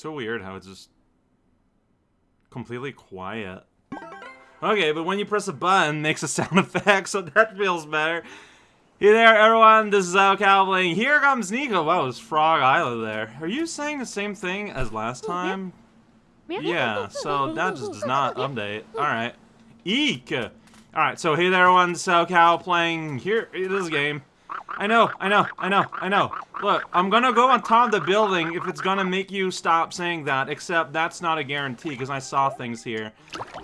so weird how it's just completely quiet. Okay, but when you press a button, it makes a sound effect, so that feels better. Hey there, everyone. This is Al Cowling. Here comes Nico. Wow, it's Frog Island there. Are you saying the same thing as last oh, time? Yeah, so that just does not update. Alright. Eek! Alright, so hey there, everyone. This is Al Cow playing here this game. I know, I know, I know, I know. Look, I'm gonna go on top of the building if it's gonna make you stop saying that, except that's not a guarantee, because I saw things here.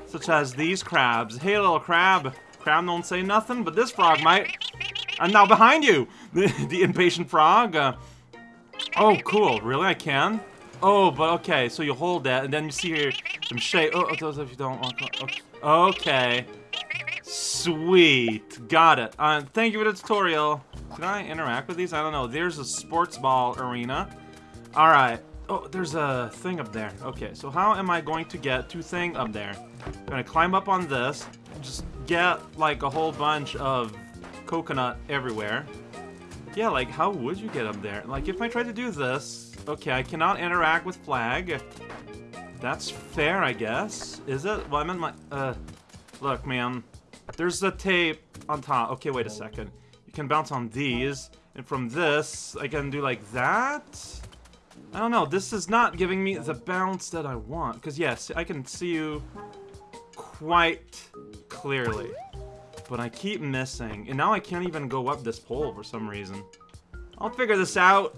Such as these crabs. Hey, little crab. Crab don't say nothing, but this frog might. I'm now behind you! The, the impatient frog. Uh, oh, cool. Really? I can? Oh, but okay. So you hold that, and then you see here some shade. Oh, those if you don't. Okay. okay. Sweet. Got it. Uh, thank you for the tutorial. Can I interact with these? I don't know. There's a sports ball arena. Alright. Oh, there's a thing up there. Okay, so how am I going to get to thing up there? I'm gonna climb up on this. Just get, like, a whole bunch of coconut everywhere. Yeah, like, how would you get up there? Like, if I try to do this... Okay, I cannot interact with flag. That's fair, I guess. Is it? Well, I meant my... Uh... Look, man. There's a tape on top. Okay, wait a second. Can bounce on these. And from this, I can do like that? I don't know. This is not giving me the bounce that I want. Because, yes, I can see you quite clearly. But I keep missing. And now I can't even go up this pole for some reason. I'll figure this out.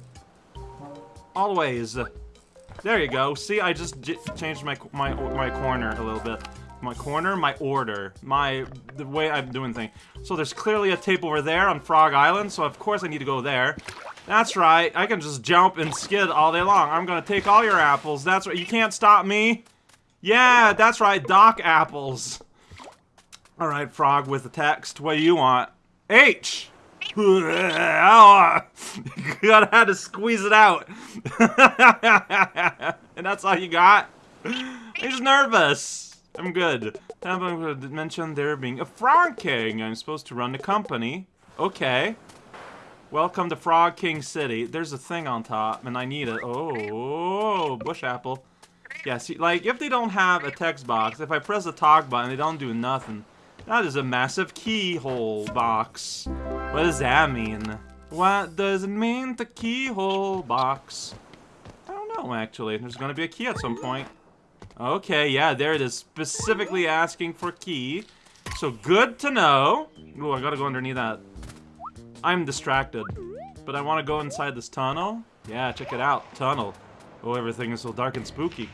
Always. There you go. See, I just changed my, my, my corner a little bit. My corner, my order, my the way I'm doing things. So there's clearly a tape over there on Frog Island, so of course I need to go there. That's right, I can just jump and skid all day long. I'm gonna take all your apples. That's right, you can't stop me. Yeah, that's right, Doc apples. Alright, Frog with the text. What do you want? H! gotta have to squeeze it out. and that's all you got? He's nervous. I'm good. I'm going to mention there being a Frog King? I'm supposed to run the company. Okay. Welcome to Frog King City. There's a thing on top, and I need it. Oh, bush apple. Yeah, see, like, if they don't have a text box, if I press the talk button, they don't do nothing. That is a massive keyhole box. What does that mean? What does it mean, the keyhole box? I don't know, actually. There's gonna be a key at some point. Okay, yeah, there it is. Specifically asking for key. So good to know. Oh, I gotta go underneath that. I'm distracted. But I want to go inside this tunnel. Yeah, check it out. Tunnel. Oh, everything is so dark and spooky.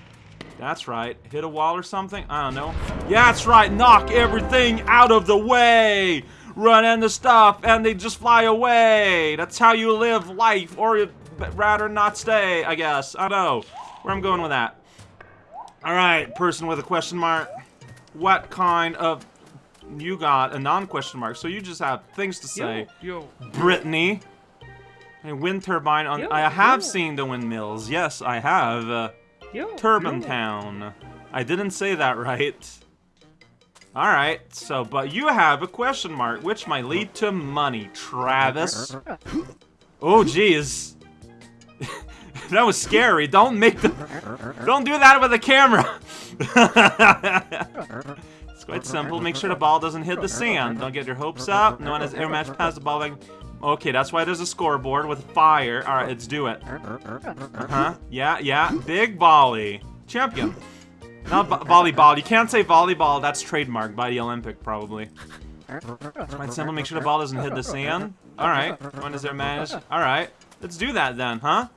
That's right. Hit a wall or something? I don't know. Yeah, that's right. Knock everything out of the way. Run into stuff and they just fly away. That's how you live life. Or rather not stay, I guess. I don't know. Where I'm going with that. Alright, person with a question mark. What kind of... You got a non-question mark, so you just have things to say. Yo, yo. Brittany. A wind turbine on... Yo, I have yo. seen the windmills. Yes, I have. Uh, yo, Turban yo. Town. I didn't say that right. Alright, so, but you have a question mark, which might lead to money, Travis. Oh, jeez. that was scary. Don't make the... Don't do that with the camera. it's quite simple. Make sure the ball doesn't hit the sand. Don't get your hopes up. No one has air match past the ball. Like... Okay, that's why there's a scoreboard with fire. All right, let's do it. Uh-huh. Yeah, yeah. Big volley. Champion. Not vo volleyball. You can't say volleyball. That's trademarked by the Olympic, probably. It's quite simple. Make sure the ball doesn't hit the sand. All right. When is there match? All right. Let's do that then, huh?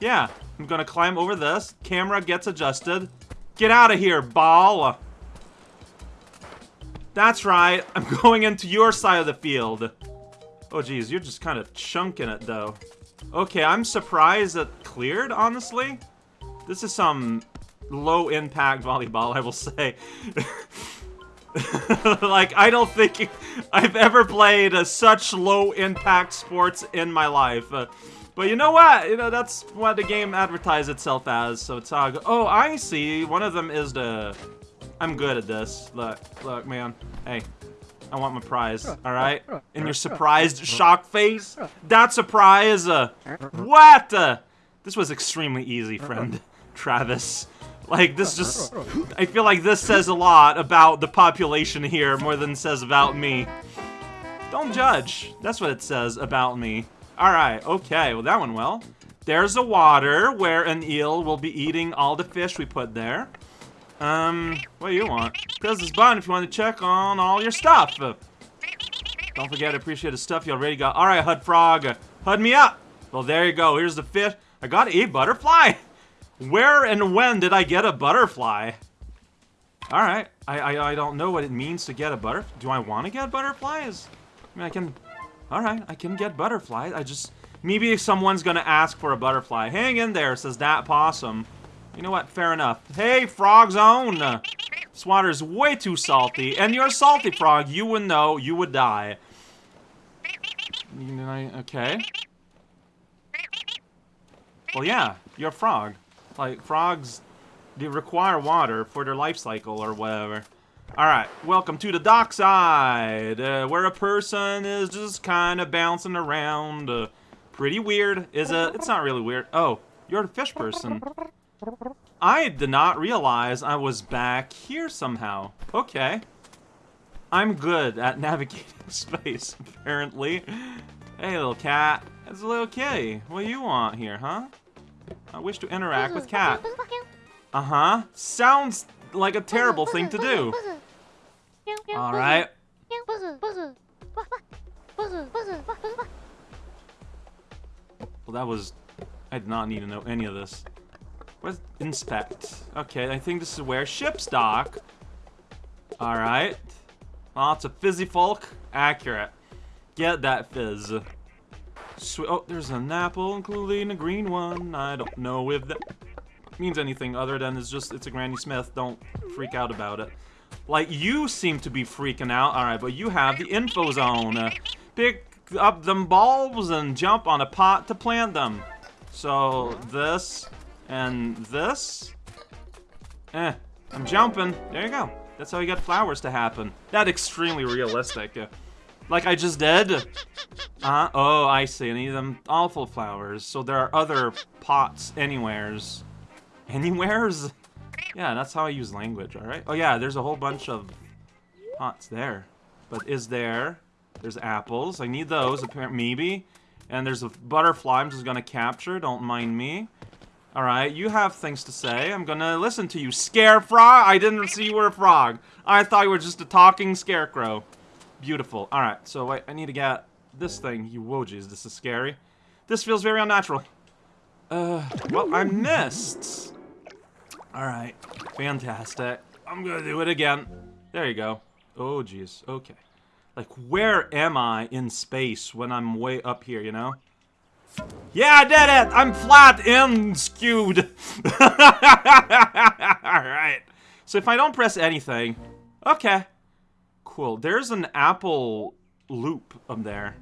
Yeah. I'm gonna climb over this. Camera gets adjusted. Get out of here, ball. That's right. I'm going into your side of the field. Oh, geez. You're just kind of chunking it, though. Okay, I'm surprised it cleared, honestly. This is some low-impact volleyball, I will say. like, I don't think I've ever played such low-impact sports in my life. But you know what? You know, that's what the game advertised itself as, so it's all. Oh, I see. One of them is the... I'm good at this. Look, look, man. Hey, I want my prize, alright? In your surprised shock face? That surprise? Uh, what? Uh, this was extremely easy, friend. Travis. Like, this just... I feel like this says a lot about the population here more than it says about me. Don't judge. That's what it says about me. Alright, okay. Well, that went well. There's a water where an eel will be eating all the fish we put there. Um, what do you want? Press this button if you want to check on all your stuff. Don't forget to appreciate the stuff you already got. Alright, Hud Frog. Hud me up. Well, there you go. Here's the fish. I got a butterfly. Where and when did I get a butterfly? Alright. I, I, I don't know what it means to get a butterfly. Do I want to get butterflies? I mean, I can... Alright, I can get butterflies. I just... Maybe someone's gonna ask for a butterfly. Hang in there, says that possum. You know what? Fair enough. Hey, Frog Zone! This water's way too salty. And you're a salty frog. You would know. You would die. Okay. Well, yeah. You're a frog. Like, frogs they require water for their life cycle or whatever. Alright, welcome to the dockside, uh, where a person is just kind of bouncing around. Uh, pretty weird. Is it? It's not really weird. Oh, you're a fish person. I did not realize I was back here somehow. Okay. I'm good at navigating space, apparently. Hey, little cat. It's a little kitty. What do you want here, huh? I wish to interact with cat. Uh-huh. Sounds like a terrible thing to do. Alright. Well, that was... I did not need to know any of this. What's inspect? Okay, I think this is where ships dock. Alright. Lots of fizzy folk. Accurate. Get that fizz. Sweet. Oh, there's an apple, including a green one. I don't know if that means anything other than it's just, it's a Granny Smith. Don't freak out about it. Like, you seem to be freaking out. Alright, but you have the info zone. Uh, pick up them bulbs and jump on a pot to plant them. So, this and this. Eh, I'm jumping. There you go. That's how you get flowers to happen. That extremely realistic. Uh, like I just did. Uh. Oh, I see. I need them awful flowers. So there are other pots anywheres. Anywheres? Yeah, that's how I use language, alright? Oh yeah, there's a whole bunch of pots there. But is there... There's apples. I need those, apparently, maybe. And there's a butterfly I'm just gonna capture. Don't mind me. Alright, you have things to say. I'm gonna listen to you. Scare frog? I didn't see you were a frog. I thought you were just a talking scarecrow. Beautiful. Alright, so wait, I need to get this thing. You wojis, this is scary. This feels very unnatural. Uh, well, I missed. Alright, fantastic. I'm gonna do it again. There you go. Oh, jeez. Okay. Like, where am I in space when I'm way up here, you know? Yeah, I did it! I'm flat and skewed. Alright. So if I don't press anything... Okay. Cool. There's an apple loop up there.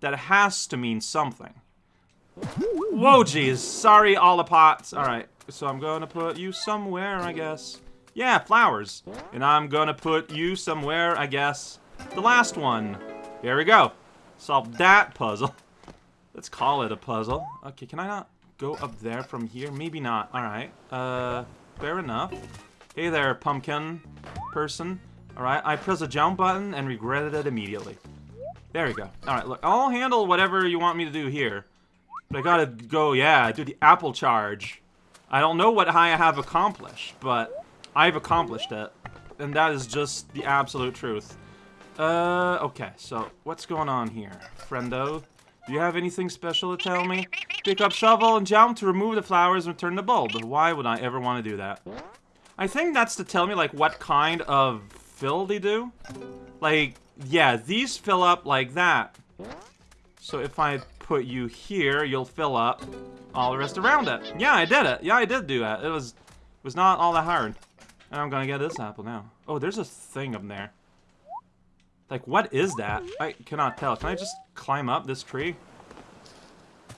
That has to mean something. Whoa, jeez. Sorry, all the pots. Alright. So I'm gonna put you somewhere, I guess. Yeah, flowers. And I'm gonna put you somewhere, I guess. The last one. Here we go. Solve that puzzle. Let's call it a puzzle. Okay, can I not go up there from here? Maybe not. Alright. Uh, fair enough. Hey there, pumpkin person. Alright, I press a jump button and regretted it immediately. There we go. Alright, look, I'll handle whatever you want me to do here. But I gotta go, yeah, do the apple charge. I don't know what I have accomplished, but I've accomplished it. And that is just the absolute truth. Uh, okay, so what's going on here? Friendo? Do you have anything special to tell me? Pick up shovel and jump to remove the flowers and return the bulb. Why would I ever want to do that? I think that's to tell me, like, what kind of fill they do. Like, yeah, these fill up like that. So if I put you here, you'll fill up all the rest around it. Yeah, I did it. Yeah, I did do that. It was, it was not all that hard. And I'm gonna get this apple now. Oh, there's a thing up there. Like, what is that? I cannot tell. Can I just climb up this tree?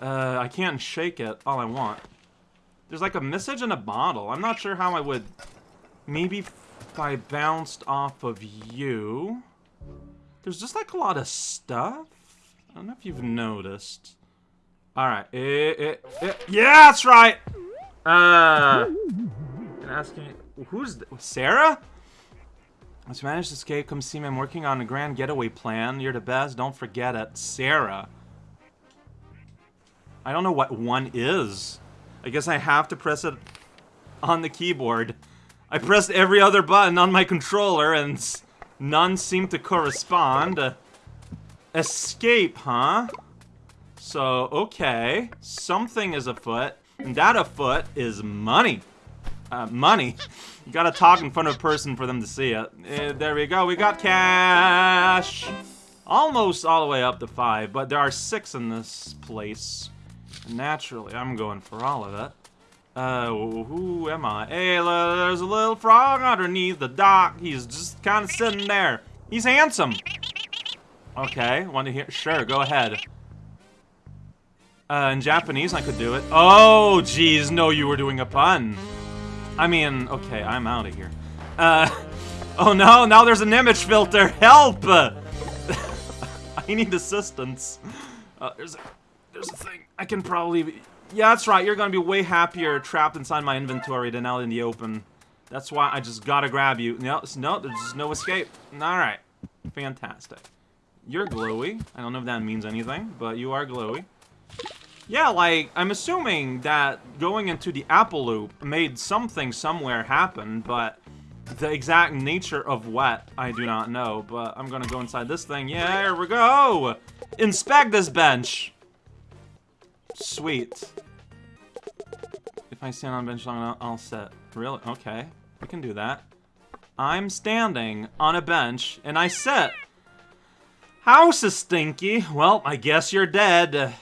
Uh, I can't shake it all I want. There's like a message in a bottle. I'm not sure how I would... Maybe if I bounced off of you... There's just like a lot of stuff. I don't know if you've noticed. Alright. Eh, eh, eh. Yeah, that's right! Uh, and asking, who's Sarah? Let's manage to escape. Come see me. I'm working on a grand getaway plan. You're the best. Don't forget it. Sarah. I don't know what one is. I guess I have to press it on the keyboard. I pressed every other button on my controller and none seem to correspond. Escape, huh? So, okay. Something is afoot. And that afoot is money. Uh, money. You gotta talk in front of a person for them to see it. Uh, there we go. We got cash. Almost all the way up to five, but there are six in this place. Naturally, I'm going for all of it. Uh, who am I? Hey, there's a little frog underneath the dock. He's just kind of sitting there. He's handsome. Okay, want to hear? Sure, go ahead. Uh, in Japanese, I could do it. Oh, jeez, no, you were doing a pun. I mean, okay, I'm out of here. Uh, oh no, now there's an image filter. Help! I need assistance. Uh, there's a, there's a thing. I can probably... Be, yeah, that's right. You're gonna be way happier trapped inside my inventory than out in the open. That's why I just gotta grab you. No, no, there's no escape. Alright. Fantastic. You're glowy. I don't know if that means anything, but you are glowy. Yeah, like, I'm assuming that going into the Apple Loop made something somewhere happen, but the exact nature of what, I do not know. But I'm gonna go inside this thing. Yeah, here we go! Inspect this bench! Sweet. If I stand on bench long enough, I'll sit. Really? Okay. We can do that. I'm standing on a bench, and I sit. House is stinky. Well, I guess you're dead.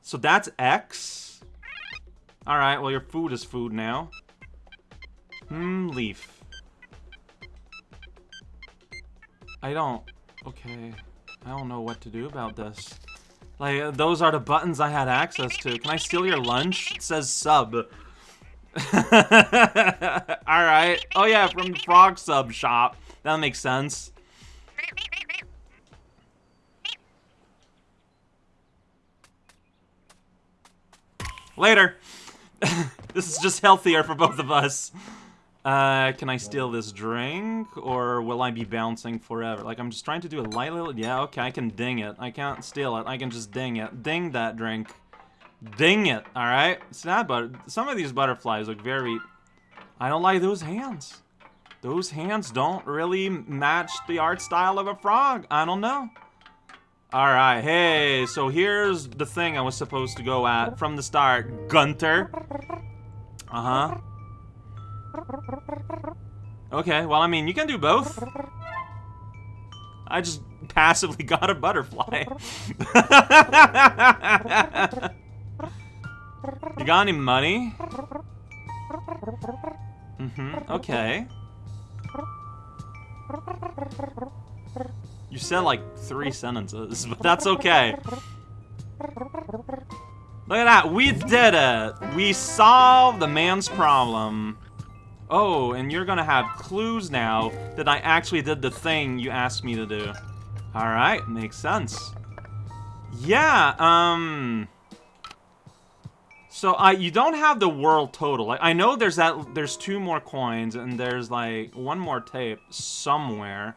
So that's X. Alright, well your food is food now. Hmm, leaf. I don't... Okay. I don't know what to do about this. Like, those are the buttons I had access to. Can I steal your lunch? It says sub. Alright. Oh yeah, from frog sub shop. That makes sense. Later. this is just healthier for both of us. Uh, can I steal this drink? Or will I be bouncing forever? Like, I'm just trying to do a light little... Yeah, okay, I can ding it. I can't steal it. I can just ding it. Ding that drink. Ding it, alright? That but Some of these butterflies look very... I don't like those hands. Those hands don't really match the art style of a frog. I don't know. Alright, hey, so here's the thing I was supposed to go at from the start. Gunter. Uh-huh. Okay, well, I mean, you can do both. I just passively got a butterfly. you got any money? Mm-hmm, okay. You said like three sentences, but that's okay. Look at that, we did it! We solved the man's problem. Oh, and you're gonna have clues now that I actually did the thing you asked me to do. Alright, makes sense. Yeah, um... So, I you don't have the world total. Like, I know there's that, there's two more coins, and there's, like, one more tape somewhere.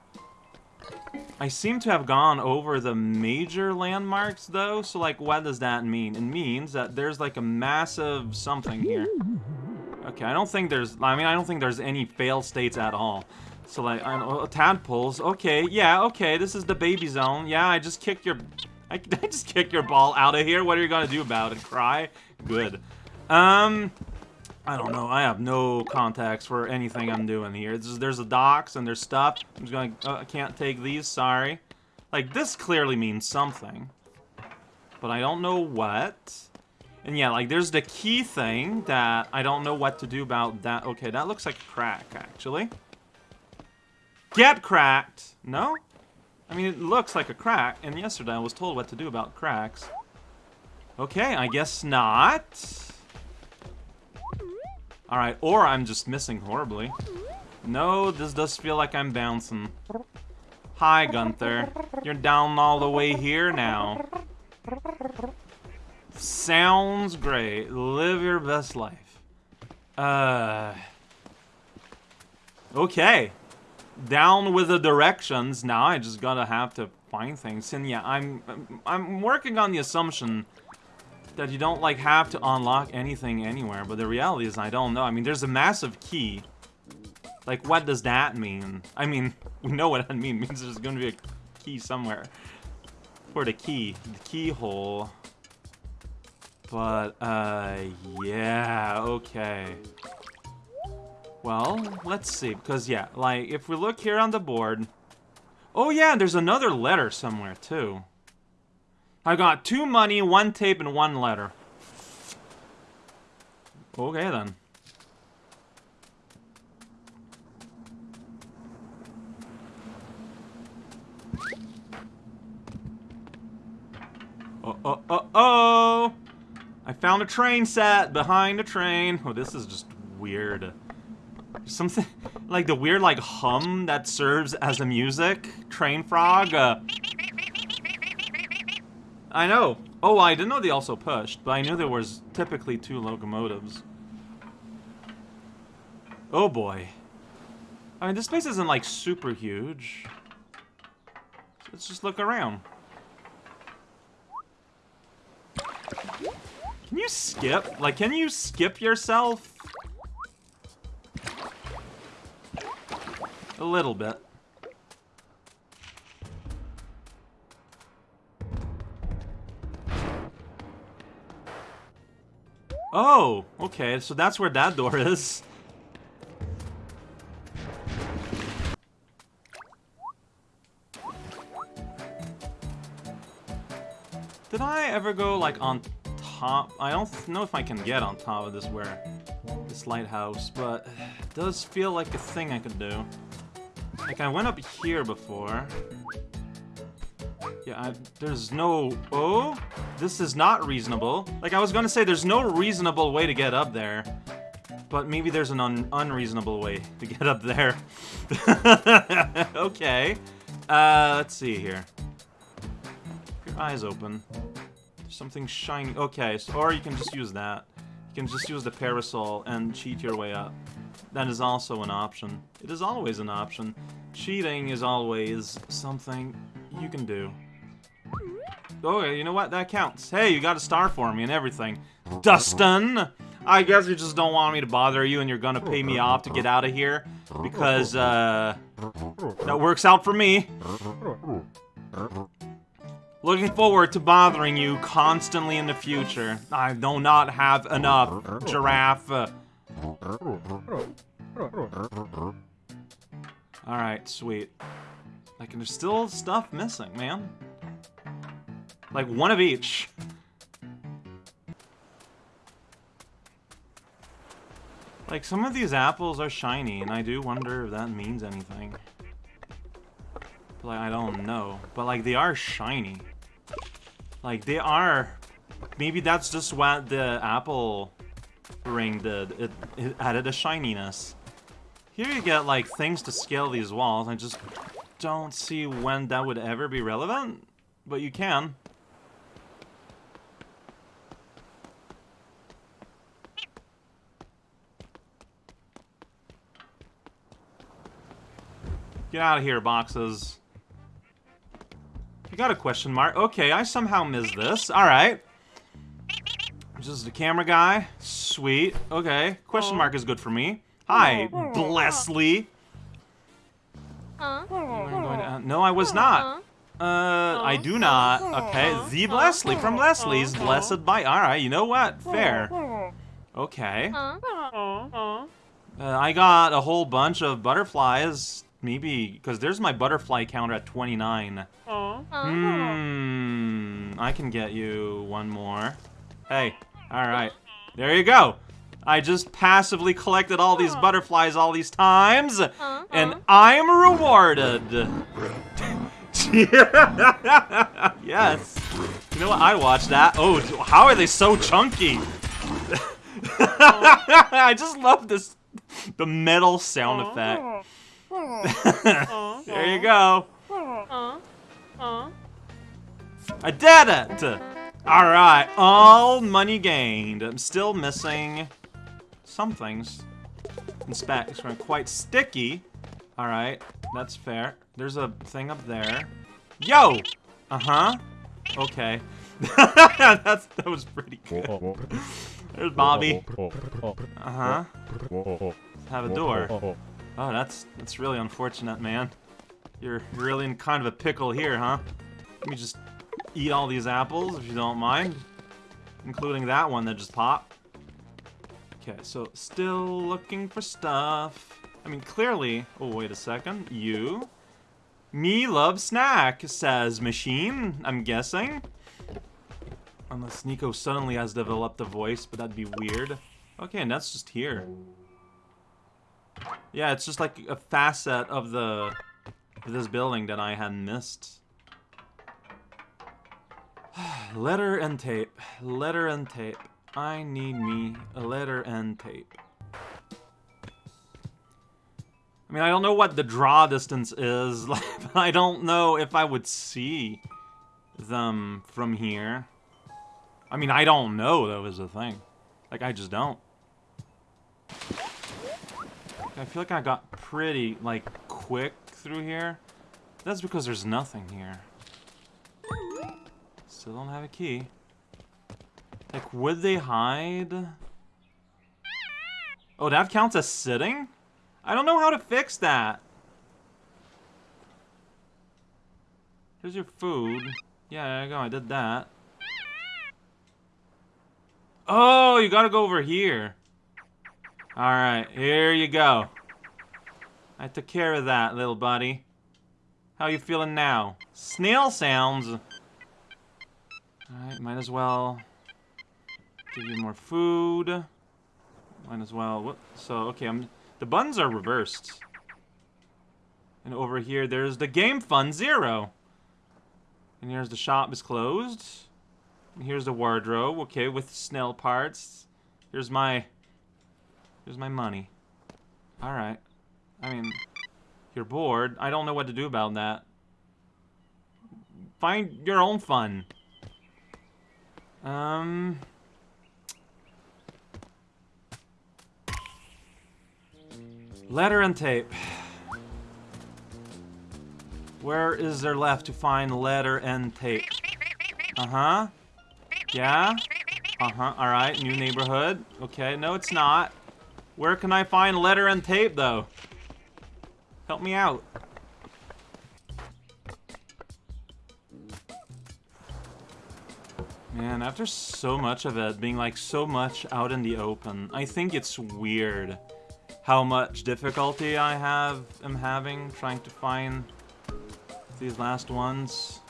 I seem to have gone over the major landmarks, though, so, like, what does that mean? It means that there's, like, a massive something here. Okay, I don't think there's... I mean, I don't think there's any fail states at all. So, like, know, tadpoles. Okay, yeah, okay, this is the baby zone. Yeah, I just kicked your... I, I just kicked your ball out of here. What are you gonna do about it? Cry? Good. Um... I don't know. I have no context for anything I'm doing here. There's a docks and there's stuff. I'm just to... Uh, I can't take these. Sorry. Like, this clearly means something. But I don't know what. And yeah, like, there's the key thing that I don't know what to do about that. Okay, that looks like a crack, actually. Get cracked! No? I mean, it looks like a crack, and yesterday I was told what to do about cracks. Okay, I guess not. Alright, or I'm just missing horribly. No, this does feel like I'm bouncing. Hi, Gunther. You're down all the way here now. Sounds great. Live your best life. Uh. Okay. Down with the directions. Now I just gotta have to find things. And yeah, I'm I'm working on the assumption that you don't like have to unlock anything anywhere, but the reality is I don't know. I mean, there's a massive key. Like, what does that mean? I mean, we know what that means. It means there's gonna be a key somewhere. For the key. The keyhole. But, uh, yeah, okay. Well, let's see, because, yeah, like, if we look here on the board... Oh, yeah, there's another letter somewhere, too. I got two money, one tape, and one letter. Okay, then. Oh, oh, oh, oh! I found a train set behind a train. Oh, this is just weird. Something like the weird like hum that serves as a music. Train frog. Uh, I know. Oh, I didn't know they also pushed, but I knew there was typically two locomotives. Oh boy. I mean, this place isn't like super huge. Let's just look around. Can you skip? Like, can you skip yourself? A little bit. Oh, okay, so that's where that door is. Did I ever go, like, on top? I don't know if I can get on top of this where... This lighthouse, but it does feel like a thing I could do. Like, I went up here before. Yeah, I, there's no... Oh? This is not reasonable. Like, I was gonna say, there's no reasonable way to get up there. But maybe there's an un unreasonable way to get up there. okay. Uh, let's see here. Keep Your eyes open. There's something shiny. Okay, so, or you can just use that. You can just use the parasol and cheat your way up. That is also an option. It is always an option. Cheating is always something you can do. Oh, you know what? That counts. Hey, you got a star for me and everything. Dustin! I guess you just don't want me to bother you and you're gonna pay me off to get out of here. Because, uh... That works out for me. Looking forward to bothering you constantly in the future. I do not have enough, giraffe. Alright, sweet. Like, there's still stuff missing, man. Like, one of each. Like, some of these apples are shiny, and I do wonder if that means anything. But, Like, I don't know. But, like, they are shiny. Like, they are... Maybe that's just what the apple ring did. It, it added a shininess. Here you get, like, things to scale these walls. I just don't see when that would ever be relevant. But you can. Get out of here, boxes. You got a question mark. Okay, I somehow missed this. Alright. Just the camera guy. Sweet. Okay. Question mark is good for me. Hi, Blessley. Uh, no, I was not. Uh, I do not. Okay, the Blessley from Leslie's Blessed by. Alright, you know what? Fair. Okay. Uh, I got a whole bunch of butterflies Maybe, because there's my butterfly counter at 29. Hmm, I can get you one more. Hey, alright. There you go. I just passively collected all these butterflies all these times, and I'm rewarded. yes. You know what? I watched that. Oh, how are they so chunky? I just love this, the metal sound effect. There you go. I did it! Alright, all money gained. I'm still missing some things. Inspect. It's quite sticky. Alright, that's fair. There's a thing up there. Yo! Uh-huh. Okay. that's, that was pretty good. There's Bobby. Uh-huh. Have a door. Oh, that's that's really unfortunate, man. You're really in kind of a pickle here, huh? Let me just eat all these apples, if you don't mind. Including that one that just popped. Okay, so still looking for stuff. I mean, clearly... Oh, wait a second. You? Me love snack, says machine, I'm guessing. Unless Nico suddenly has developed a voice, but that'd be weird. Okay, and that's just here. Yeah, it's just like a facet of the of this building that I had missed. letter and tape. Letter and tape. I need me a letter and tape. I mean, I don't know what the draw distance is, but I don't know if I would see them from here. I mean, I don't know, though, is the thing. Like, I just don't. I feel like I got pretty, like, quick through here. That's because there's nothing here. Still don't have a key. Like, would they hide? Oh, that counts as sitting? I don't know how to fix that. Here's your food. Yeah, there you go, I did that. Oh, you gotta go over here. Alright, here you go. I took care of that, little buddy. How you feeling now? Snail sounds. Alright, might as well give you more food. Might as well. So, okay, I'm. The buttons are reversed. And over here, there's the Game Fun Zero. And here's the shop is closed. And here's the wardrobe, okay, with snail parts. Here's my Here's my money. Alright. I mean, you're bored. I don't know what to do about that. Find your own fun. Um... Letter and tape. Where is there left to find letter and tape? Uh-huh. Yeah? Uh-huh, alright, new neighborhood. Okay, no it's not. Where can I find letter and tape, though? Help me out. Man, after so much of it being like so much out in the open, I think it's weird how much difficulty I have am having trying to find these last ones.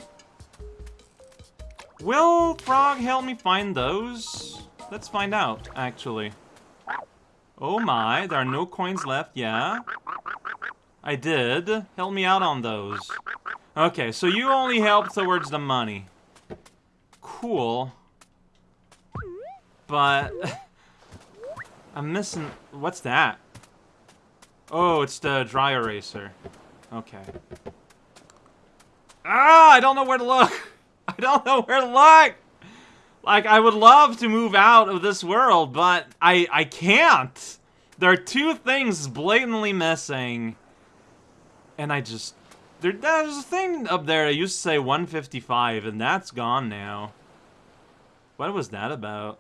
Will Frog help me find those? Let's find out, actually. Oh my, there are no coins left, yeah? I did. Help me out on those. Okay, so you only help towards the money. Cool. But... I'm missing... What's that? Oh, it's the dry eraser. Okay. Ah, I don't know where to look! I don't know where to look! Like, I would love to move out of this world, but I, I can't. There are two things blatantly missing. And I just... There, there's a thing up there that used to say 155, and that's gone now. What was that about?